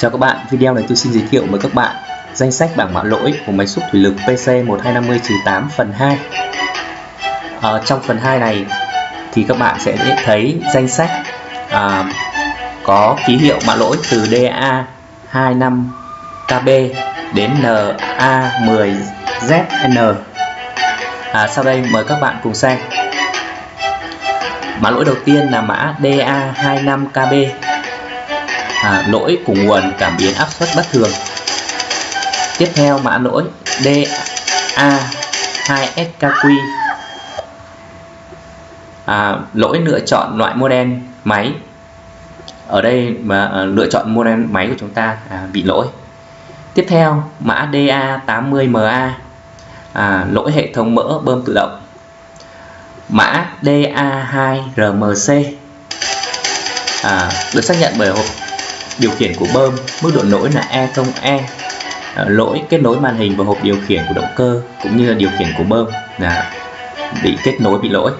Chào các bạn, video này tôi xin giới thiệu với các bạn danh sách bảng mã lỗi của máy xúc thủy lực PC1250-8 phần 2 à, ờ, Trong phần 2 này thì các bạn sẽ thấy danh sách à, có ký hiệu mã lỗi từ DA25KB đến NA10ZN à, Sau đây mời các bạn cùng xem. Mã lỗi đầu tiên là mã DA25KB à, lỗi của nguồn cảm biến áp suất bất thường. Tiếp theo mã lỗi DA2SKQ à, lỗi lựa chọn loại model máy. Ở đây mà à, lựa chọn model máy của chúng ta à, bị lỗi. Tiếp theo mã DA80MA à, lỗi hệ thống mỡ bơm tự động. Mã DA2RMC à, được xác nhận bởi hộp điều khiển của bơm mức độ lỗi là E0E ờ, lỗi kết nối màn hình và hộp điều khiển của động cơ cũng như là điều khiển của bơm là bị kết nối bị lỗi.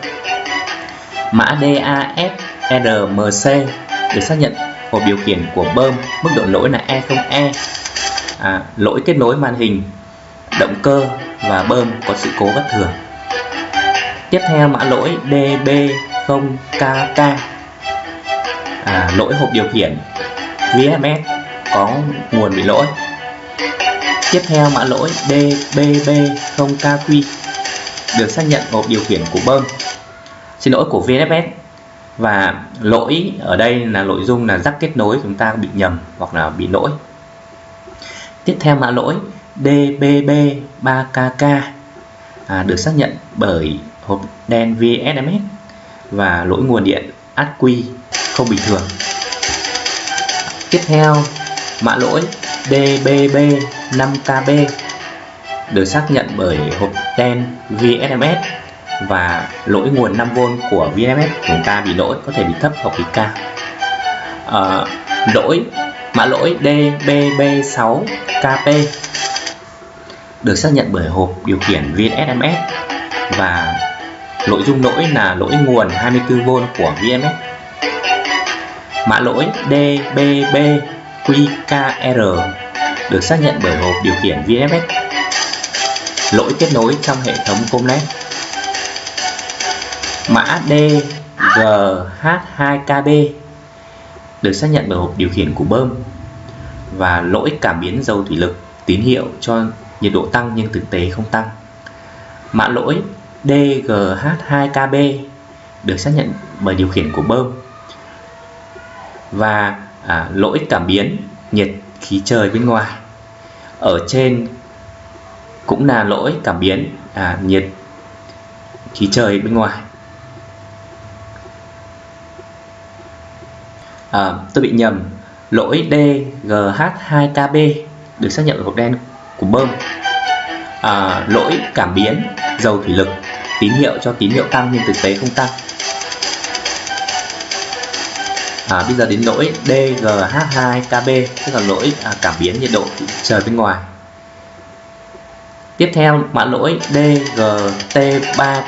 Mã DASRMC được xác nhận hộp điều khiển của bơm mức độ lỗi là E0E à, lỗi kết nối màn hình động cơ và bơm có sự cố bất thường. Tiếp theo mã lỗi DB0KK à, lỗi hộp điều khiển VFS có nguồn bị lỗi. Tiếp theo mã lỗi DBB0KQ được xác nhận hộp điều khiển của bơm. Xin lỗi của VFS và lỗi ở đây là nội dung là rắc kết nối chúng ta bị nhầm hoặc là bị lỗi. Tiếp theo mã lỗi DBB3KK à, được xác nhận bởi hộp đen VSMS và lỗi nguồn điện át quy không bình thường. Tiếp theo, mã lỗi DBB5KB được xác nhận bởi hộp đen VSMS và lỗi nguồn 5V của VSMS của chúng ta bị lỗi có thể bị thấp hoặc bị cao. À, ờ, lỗi mã lỗi DBB6KP được xác nhận bởi hộp điều khiển VSMS và nội dung lỗi là lỗi nguồn 24V của VMS Mã lỗi DBBQKR được xác nhận bởi hộp điều khiển VFS. Lỗi kết nối trong hệ thống Comnet. Mã DGH2KB được xác nhận bởi hộp điều khiển của bơm và lỗi cảm biến dầu thủy lực tín hiệu cho nhiệt độ tăng nhưng thực tế không tăng. Mã lỗi DGH2KB được xác nhận bởi điều khiển của bơm và à, lỗi cảm biến nhiệt khí trời bên ngoài. Ở trên cũng là lỗi cảm biến à, nhiệt khí trời bên ngoài. À, tôi bị nhầm lỗi DGH2KB được xác nhận ở hộp đen của bơm. À, lỗi cảm biến dầu thủy lực tín hiệu cho tín hiệu tăng nhưng thực tế không tăng à, bây giờ đến lỗi DGH2KB tức là lỗi à, cảm biến nhiệt độ trời bên ngoài. Tiếp theo mã lỗi DGT3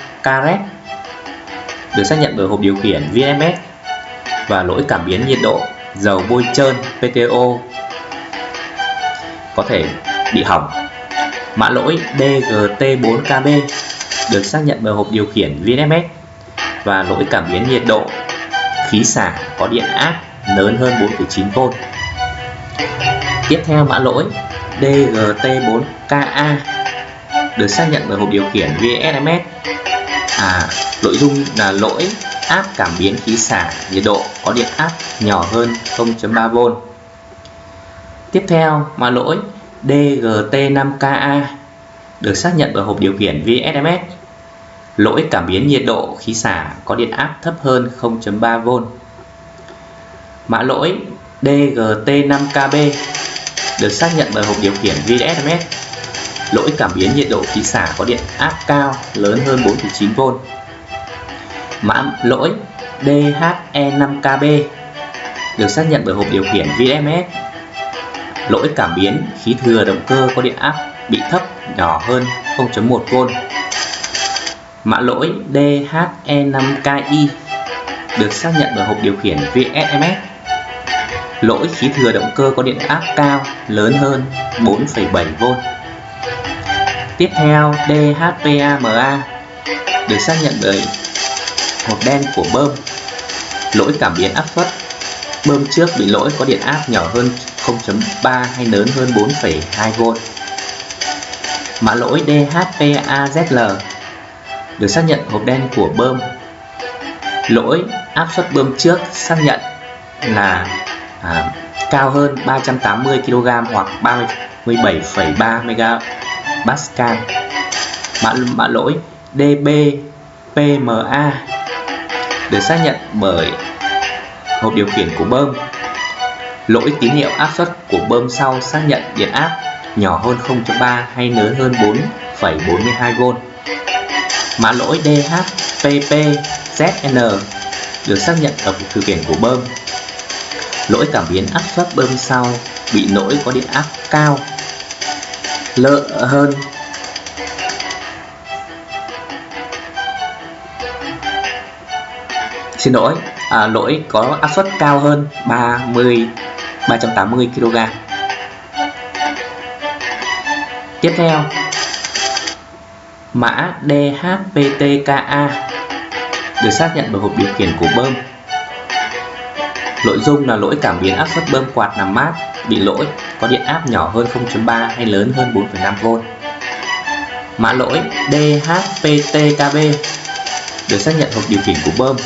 được xác nhận bởi hộp điều khiển VMS và lỗi cảm biến nhiệt độ dầu bôi trơn PTO có thể bị hỏng. Mã lỗi DGT4KB được xác nhận bởi hộp điều khiển VMS và lỗi cảm biến nhiệt độ khí xả có điện áp lớn hơn 4,9V. Tiếp theo mã lỗi DGT4KA được xác nhận bởi hộp điều khiển VSMS. À, nội dung là lỗi áp cảm biến khí xả nhiệt độ có điện áp nhỏ hơn 0.3V. Tiếp theo mã lỗi DGT5KA được xác nhận bởi hộp điều khiển VSMS Lỗi cảm biến nhiệt độ khí xả có điện áp thấp hơn 0.3V. Mã lỗi DGT5KB được xác nhận bởi hộp điều khiển VSMS. Lỗi cảm biến nhiệt độ khí xả có điện áp cao lớn hơn 4.9V. Mã lỗi DHE5KB được xác nhận bởi hộp điều khiển VSMS. Lỗi cảm biến khí thừa động cơ có điện áp bị thấp nhỏ hơn 0.1V Mã lỗi DHE5KI được xác nhận bởi hộp điều khiển VSMS. Lỗi khí thừa động cơ có điện áp cao lớn hơn 4,7V. Tiếp theo DHPAMA được xác nhận bởi hộp đen của bơm. Lỗi cảm biến áp suất bơm trước bị lỗi có điện áp nhỏ hơn 0.3 hay lớn hơn 4,2V. Mã lỗi DHPAZL được xác nhận hộp đen của bơm. Lỗi áp suất bơm trước xác nhận là à, cao hơn 380 kg hoặc 37,3 MPa. Mã, mã lỗi DBPMA được xác nhận bởi hộp điều khiển của bơm. Lỗi tín hiệu áp suất của bơm sau xác nhận điện áp nhỏ hơn 0.3 hay lớn hơn 4,42V. Mã lỗi DHPPZN được xác nhận ở hộp điều khiển của bơm. Lỗi cảm biến áp suất bơm sau bị lỗi có điện áp cao lợ hơn xin lỗi à, lỗi có áp suất cao hơn 30 380 kg tiếp theo mã DHPTKA được xác nhận bởi hộp điều khiển của bơm. Nội dung là lỗi cảm biến áp suất bơm quạt làm mát bị lỗi có điện áp nhỏ hơn 0.3 hay lớn hơn 4,5V mã lỗi DHPTKB được xác nhận hộp điều khiển của bơm.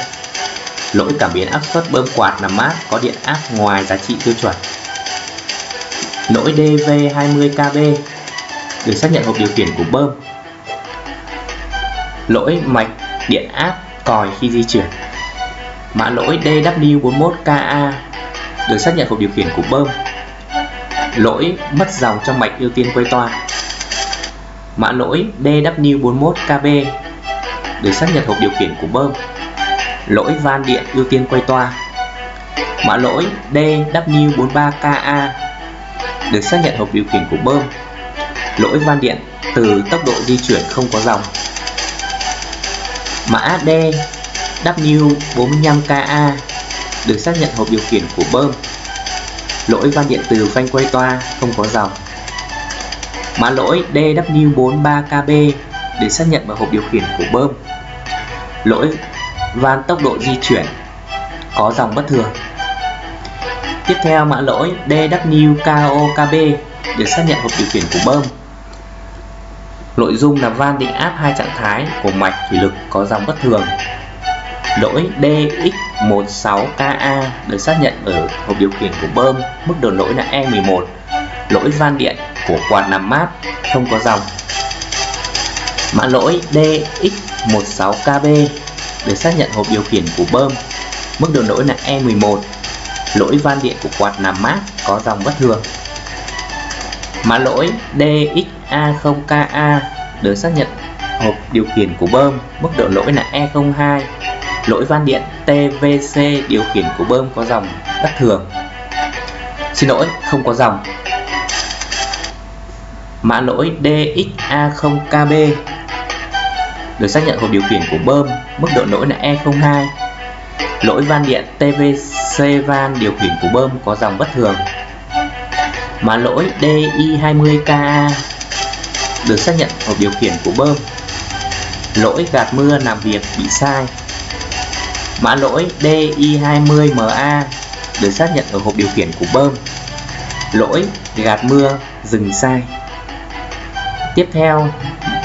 Lỗi cảm biến áp suất bơm quạt làm mát có điện áp ngoài giá trị tiêu chuẩn. Lỗi DV20KB được xác nhận hộp điều khiển của bơm lỗi mạch, điện áp, còi khi di chuyển. Mã lỗi DW41KA được xác nhận hộp điều khiển của bơm. Lỗi mất dòng trong mạch ưu tiên quay toa. Mã lỗi DW41KB được xác nhận hộp điều khiển của bơm. Lỗi van điện ưu tiên quay toa. Mã lỗi DW43KA được xác nhận hộp điều khiển của bơm. Lỗi van điện từ tốc độ di chuyển không có dòng mã D W45KA được xác nhận hộp điều khiển của bơm. Lỗi van điện từ phanh quay toa, không có dòng. Mã lỗi DW43KB để xác nhận vào hộp điều khiển của bơm. Lỗi van tốc độ di chuyển, có dòng bất thường. Tiếp theo, mã lỗi DWKOKB để xác nhận hộp điều khiển của bơm nội dung là van định áp hai trạng thái của mạch thủy lực có dòng bất thường lỗi DX16KA được xác nhận ở hộp điều khiển của bơm, mức độ lỗi là E11. Lỗi van điện của quạt làm mát không có dòng. Mã lỗi DX16KB được xác nhận hộp điều khiển của bơm, mức độ lỗi là E11. Lỗi van điện của quạt làm mát có dòng bất thường. Mã lỗi DXA0KA được xác nhận. Hộp điều khiển của bơm, mức độ lỗi là E02 lỗi van điện TVC điều khiển của bơm có dòng bất thường. Xin lỗi không có dòng. Mã lỗi DXA0KB được xác nhận hộp điều khiển của bơm mức độ lỗi là E02 lỗi van điện TVC van điều khiển của bơm có dòng bất thường mã lỗi DI20KA được xác nhận hộp điều khiển của bơm lỗi gạt mưa làm việc bị sai Mã lỗi DI20MA được xác nhận ở hộp điều khiển của bơm. Lỗi gạt mưa dừng sai. Tiếp theo,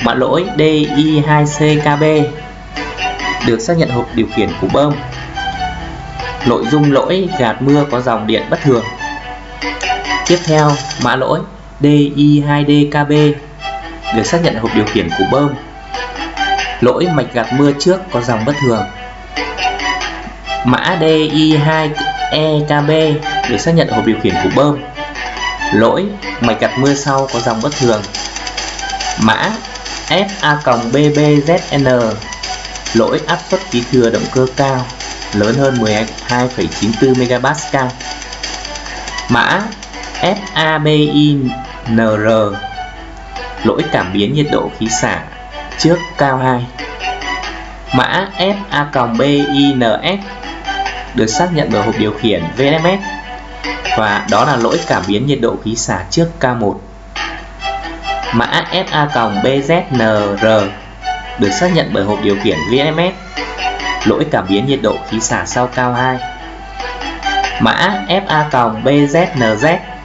mã lỗi DI2CKB được xác nhận hộp điều khiển của bơm. Nội dung lỗi gạt mưa có dòng điện bất thường. Tiếp theo, mã lỗi DI2DKB được xác nhận hộp điều khiển của bơm. Lỗi mạch gạt mưa trước có dòng bất thường. Mã DI2EKB được xác nhận hộp điều khiển của bơm. Lỗi mạch gạt mưa sau có dòng bất thường. Mã FA-BBZN lỗi áp suất khí thừa động cơ cao lớn hơn 12,94 MPa mã FABINR lỗi cảm biến nhiệt độ khí xả trước cao 2 mã FA-BINS được xác nhận bởi hộp điều khiển VMS và đó là lỗi cảm biến nhiệt độ khí xả trước K1 mã FA-BZNR được xác nhận bởi hộp điều khiển VMS lỗi cảm biến nhiệt độ khí xả sau cao 2 mã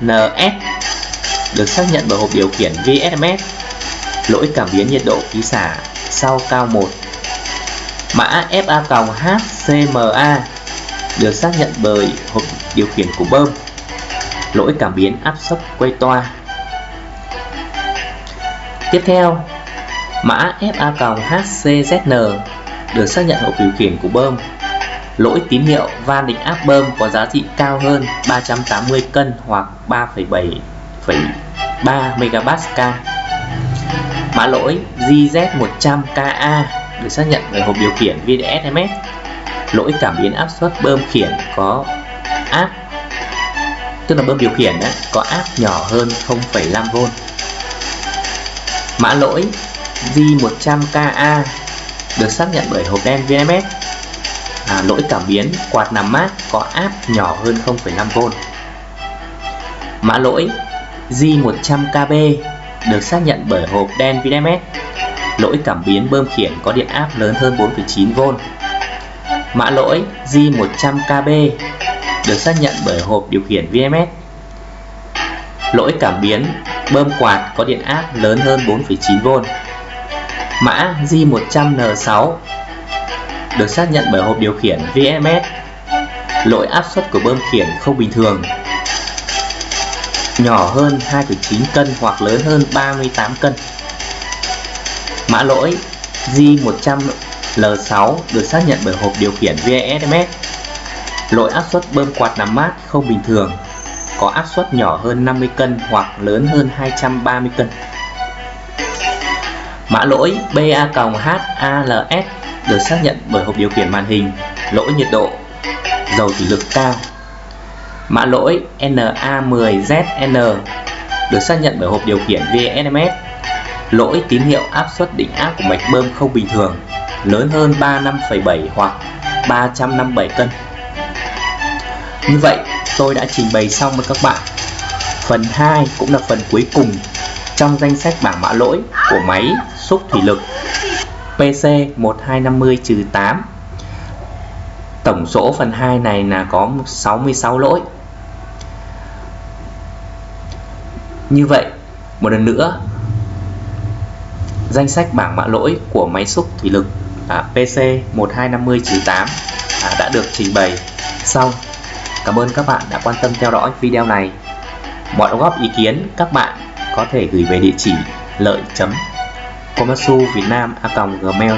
NS được xác nhận bởi hộp điều khiển VSMS lỗi cảm biến nhiệt độ khí xả sau cao 1 mã FA-HCMA được xác nhận bởi hộp điều khiển của bơm. Lỗi cảm biến áp suất quay toa. Tiếp theo, mã FA-HCZN được xác nhận hộp điều khiển của bơm lỗi tín hiệu van định áp bơm có giá trị cao hơn 380 cân hoặc 3,7,3 MPa mã lỗi GZ100KA được xác nhận bởi hộp điều khiển VDSMS lỗi cảm biến áp suất bơm khiển có áp tức là bơm điều khiển đó, có áp nhỏ hơn 0,5V mã lỗi G100KA được xác nhận bởi hộp đen VMS à, lỗi cảm biến quạt nằm mát có áp nhỏ hơn 0,5V mã lỗi J100KB được xác nhận bởi hộp đen VMS lỗi cảm biến bơm khiển có điện áp lớn hơn 4,9V mã lỗi J100KB được xác nhận bởi hộp điều khiển VMS lỗi cảm biến bơm quạt có điện áp lớn hơn 4,9V mã J100N6 được xác nhận bởi hộp điều khiển VMS lỗi áp suất của bơm khiển không bình thường. Nhỏ hơn 2,9 cân hoặc lớn hơn 38 cân. Mã lỗi J100L6 được xác nhận bởi hộp điều khiển VSMS lỗi áp suất bơm quạt nằm mát không bình thường. Có áp suất nhỏ hơn 50 cân hoặc lớn hơn 230 cân. Mã lỗi BA-HALS được xác nhận bởi hộp điều khiển màn hình, lỗi nhiệt độ, dầu thủy lực cao. Mã lỗi NA10ZN được xác nhận bởi hộp điều khiển VSMS, lỗi tín hiệu áp suất định áp của mạch bơm không bình thường, lớn hơn 35,7 hoặc 357 cân. Như vậy, tôi đã trình bày xong với các bạn. Phần 2 cũng là phần cuối cùng trong danh sách bảng mã lỗi của máy xúc thủy lực. PC1250-8 Tổng số phần 2 này là có 66 lỗi. Như vậy, một lần nữa Danh sách bảng mã lỗi của máy xúc thủy lực à, PC1250-8 à, đã được trình bày xong. Cảm ơn các bạn đã quan tâm theo dõi video này. Mọi đóng góp ý kiến các bạn có thể gửi về địa chỉ lợi chấm komatsu việt nam a gmail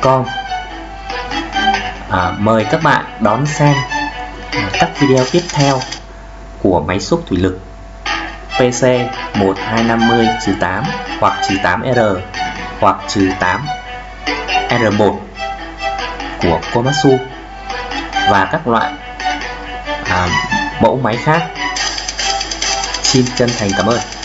com à, mời các bạn đón xem à, các video tiếp theo của máy xúc thủy lực PC 1250-8 hoặc 8R hoặc 8 R1 của Komatsu và các loại à, mẫu máy khác. Xin chân thành cảm ơn.